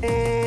Bye.